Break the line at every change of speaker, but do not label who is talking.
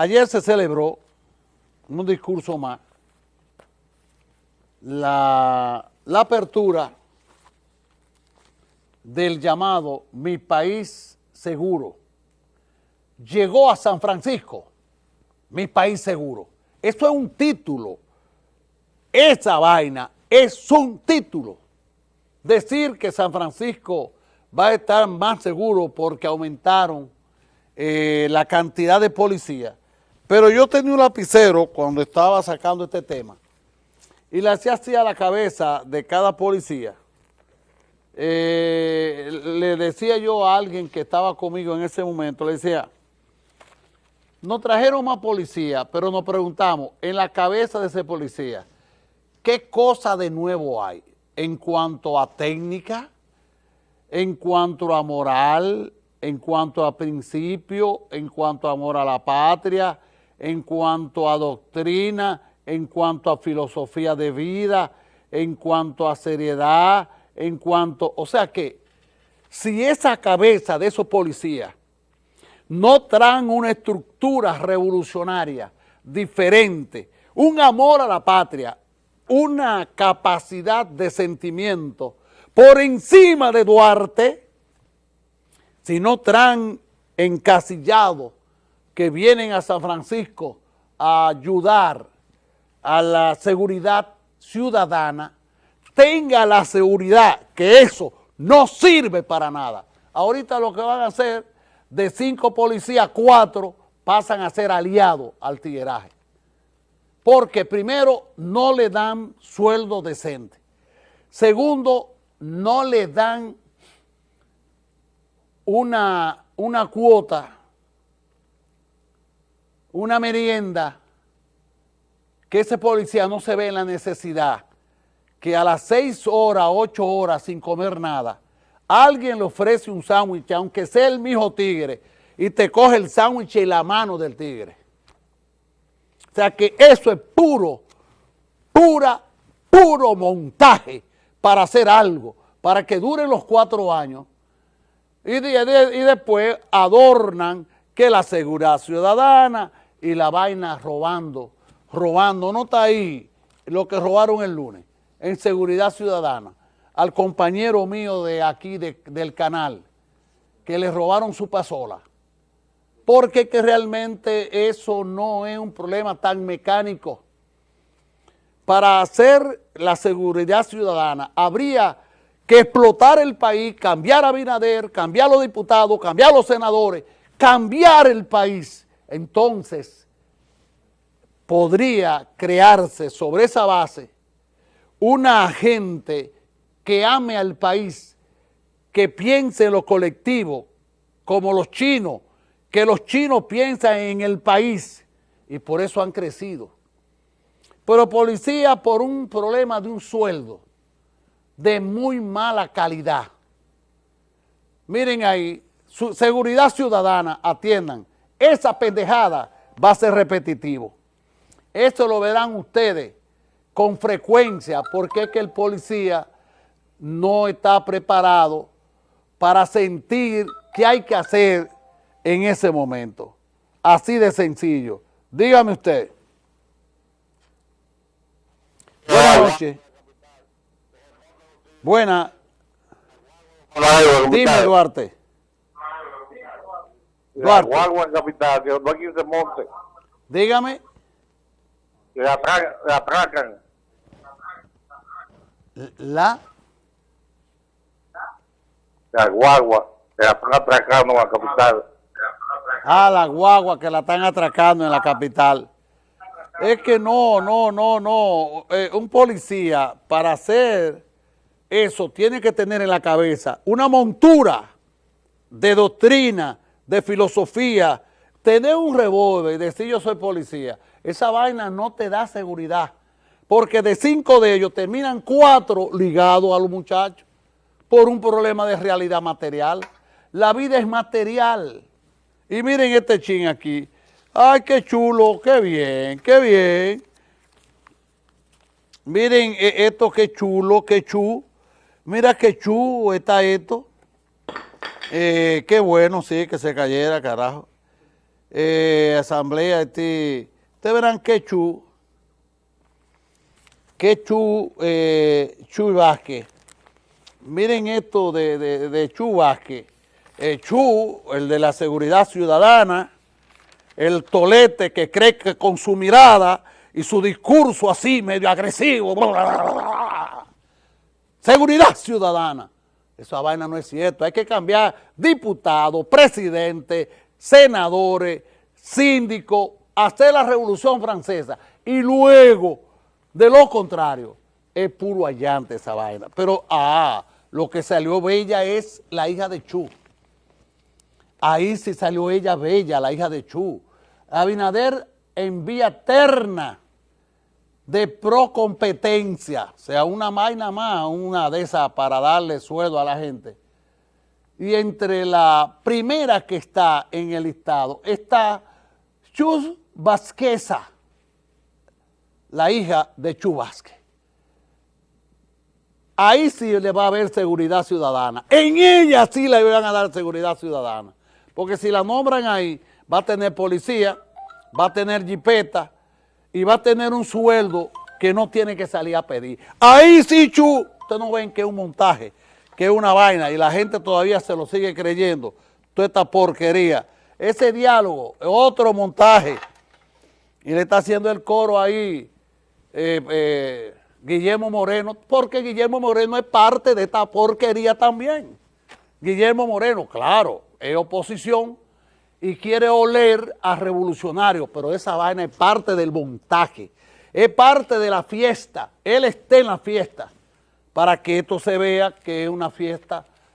Ayer se celebró un discurso más la, apertura del llamado Mi País Seguro. Llegó a San Francisco, Mi País Seguro. Esto es un título. Esa vaina es un título. Decir que San Francisco va a estar más seguro porque aumentaron eh, la cantidad de policías. Pero yo tenía un lapicero cuando estaba sacando este tema y le hacía así a la cabeza de cada policía. Eh, le decía yo a alguien que estaba conmigo en ese momento, le decía, nos trajeron más policía, pero nos preguntamos, en la cabeza de ese policía, ¿qué cosa de nuevo hay en cuanto a técnica, en cuanto a moral, en cuanto a principio, en cuanto a amor a la patria, en cuanto a doctrina, en cuanto a filosofía de vida, en cuanto a seriedad, en cuanto... O sea que, si esa cabeza de esos policías no traen una estructura revolucionaria diferente, un amor a la patria, una capacidad de sentimiento por encima de Duarte, si no traen encasillados que vienen a San Francisco a ayudar a la seguridad ciudadana, tenga la seguridad que eso no sirve para nada. Ahorita lo que van a hacer, de cinco policías, cuatro pasan a ser aliados al tigueraje. Porque primero, no le dan sueldo decente. Segundo, no le dan una, una cuota, una merienda, que ese policía no se ve en la necesidad que a las seis horas, ocho horas sin comer nada, alguien le ofrece un sándwich, aunque sea el mismo tigre, y te coge el sándwich en la mano del tigre. O sea que eso es puro, pura, puro montaje para hacer algo, para que dure los cuatro años y, y después adornan que la seguridad ciudadana y la vaina robando, robando, no está ahí lo que robaron el lunes, en seguridad ciudadana, al compañero mío de aquí del canal, que le robaron su pasola, porque que realmente eso no es un problema tan mecánico, para hacer la seguridad ciudadana habría que explotar el país, cambiar a Binader, cambiar a los diputados, cambiar a los senadores, cambiar el país. Entonces, podría crearse sobre esa base una gente que ame al país, que piense en lo colectivo, como los chinos, que los chinos piensan en el país y por eso han crecido pero policía por un problema de un sueldo de muy mala calidad. Miren ahí, su seguridad ciudadana, atiendan, esa pendejada va a ser repetitivo. Esto lo verán ustedes con frecuencia porque es que el policía no está preparado para sentir qué hay que hacer en ese momento. Así de sencillo. Dígame usted. Buenas noches. Buena. Dime, Duarte.
Duarte. Guagua en capital, que no hay quien se monte.
Dígame.
Atracan. Atracan.
La.
La guagua, que la están atracando en la capital.
Ah, la guagua que la están atracando en la capital. Es que no, no, no, no. Eh, un policía para hacer eso tiene que tener en la cabeza una montura de doctrina, de filosofía, tener un revólver y decir yo soy policía. Esa vaina no te da seguridad, porque de cinco de ellos terminan cuatro ligados a los muchachos por un problema de realidad material. La vida es material. Y miren este chin aquí, Ay, qué chulo, qué bien, qué bien. Miren e, esto, qué chulo, qué chu. Mira qué chu está esto. Eh, qué bueno, sí, que se cayera, carajo. eh, asamblea, este, ustedes verán que Chu, que Chu, eh, Vázquez, miren esto de, de, de Chu Vázquez, eh, Chu, el de la seguridad ciudadana, el tolete que cree que con su mirada y su discurso así medio agresivo, seguridad ciudadana, esa vaina no es cierto, hay que cambiar diputados, presidentes, senadores, síndicos, hacer la revolución francesa y luego, de lo contrario, es puro allante esa vaina. Pero, ah, lo que salió bella es la hija de Chu. Ahí sí salió ella bella, la hija de Chu. Abinader en vía terna de procompetencia, o sea, una vaina más, una de esas para darle sueldo a la gente. Y entre la primera que está en el listado está Chus Vázqueza, la hija de Chu Vázquez. Ahí sí le va a haber seguridad ciudadana. En ella sí le van a dar seguridad ciudadana. Porque si la nombran ahí, va a tener policía, va a tener jipeta, y va a tener un sueldo que no tiene que salir a pedir. Ahí sí, Chu, ustedes no ven que es un montaje, que es una vaina y la gente todavía se lo sigue creyendo, toda esta porquería. Ese diálogo otro montaje y le está haciendo el coro ahí eh, eh, Guillermo Moreno, porque Guillermo Moreno es parte de esta porquería también. Guillermo Moreno, claro, es oposición, y quiere oler a revolucionario, pero esa vaina es parte del montaje, es parte de la fiesta, él está en la fiesta, para que esto se vea que es una fiesta